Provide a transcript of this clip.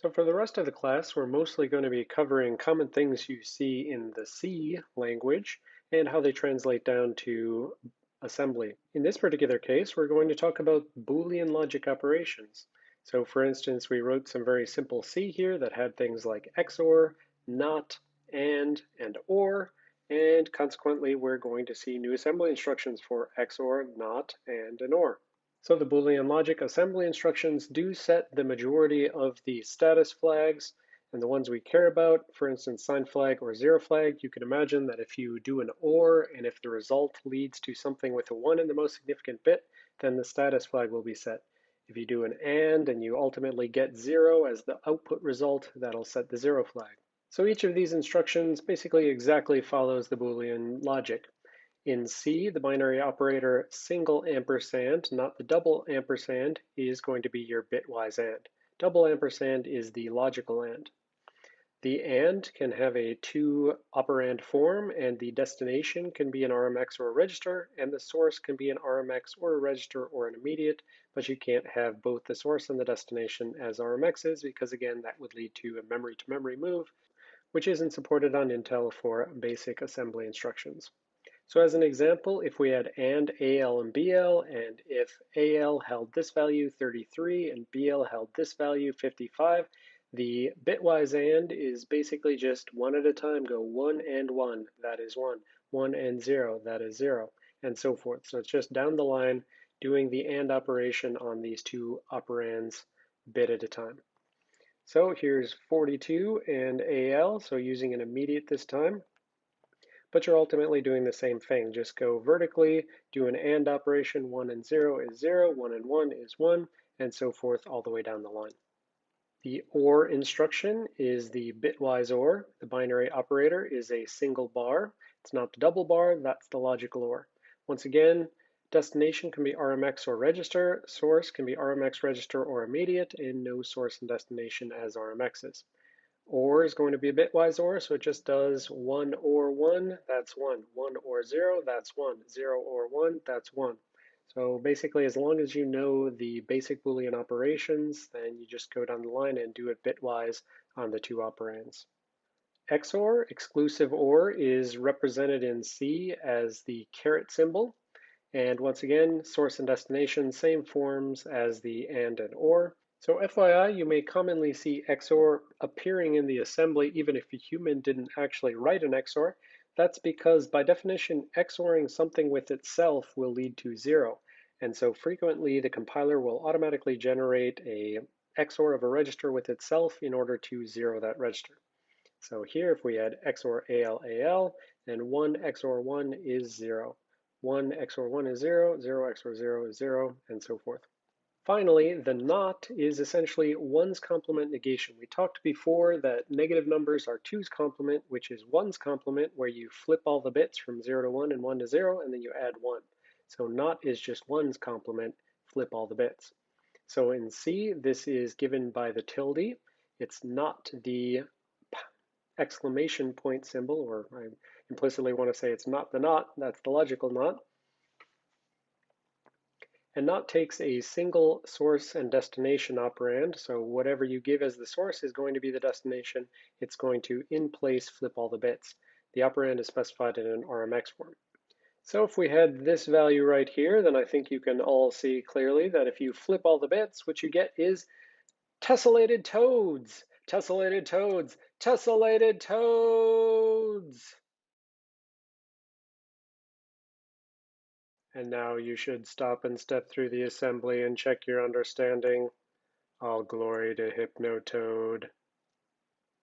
So for the rest of the class, we're mostly going to be covering common things you see in the C language and how they translate down to assembly. In this particular case, we're going to talk about Boolean logic operations. So for instance, we wrote some very simple C here that had things like XOR, NOT, AND, and OR, and consequently, we're going to see new assembly instructions for XOR, NOT, AND, and OR. So the Boolean logic assembly instructions do set the majority of the status flags and the ones we care about, for instance, sign flag or zero flag, you can imagine that if you do an OR and if the result leads to something with a one in the most significant bit, then the status flag will be set. If you do an AND and you ultimately get zero as the output result, that'll set the zero flag. So each of these instructions basically exactly follows the Boolean logic. In C, the binary operator single ampersand, not the double ampersand, is going to be your bitwise AND. Double ampersand is the logical AND. The AND can have a two operand form and the destination can be an RMX or a register and the source can be an RMX or a register or an immediate, but you can't have both the source and the destination as RMXs because again, that would lead to a memory to memory move, which isn't supported on Intel for basic assembly instructions. So as an example, if we had AND AL and BL, and if AL held this value 33 and BL held this value 55, the bitwise AND is basically just one at a time, go one and one, that is one, one and zero, that is zero, and so forth. So it's just down the line doing the AND operation on these two operands bit at a time. So here's 42 and AL, so using an immediate this time but you're ultimately doing the same thing. Just go vertically, do an AND operation, 1 and 0 is 0, 1 and 1 is 1, and so forth all the way down the line. The OR instruction is the bitwise OR. The binary operator is a single bar. It's not the double bar, that's the logical OR. Once again, destination can be RMX or register, source can be RMX register or immediate, and no source and destination as RMXs. OR is going to be a bitwise OR, so it just does 1 or 1, that's 1. 1 or 0, that's 1. 0 or 1, that's 1. So basically, as long as you know the basic Boolean operations, then you just go down the line and do it bitwise on the two operands. XOR, exclusive OR, is represented in C as the caret symbol. And once again, source and destination, same forms as the AND and OR. So FYI, you may commonly see XOR appearing in the assembly even if a human didn't actually write an XOR. That's because by definition, XORing something with itself will lead to zero. And so frequently the compiler will automatically generate a XOR of a register with itself in order to zero that register. So here if we had XOR AL AL, then 1 XOR 1 is 0. 1 XOR 1 is 0, 0 XOR 0 is 0, and so forth. Finally, the not is essentially one's complement negation. We talked before that negative numbers are two's complement, which is one's complement, where you flip all the bits from 0 to 1 and 1 to 0, and then you add 1. So not is just one's complement, flip all the bits. So in C, this is given by the tilde. It's not the exclamation point symbol, or I implicitly want to say it's not the not, that's the logical not. And not takes a single source and destination operand, so whatever you give as the source is going to be the destination. It's going to, in place, flip all the bits. The operand is specified in an RMX form. So if we had this value right here, then I think you can all see clearly that if you flip all the bits, what you get is tessellated toads, tessellated toads, tessellated toads. And now you should stop and step through the assembly and check your understanding. All glory to Hypnotoad.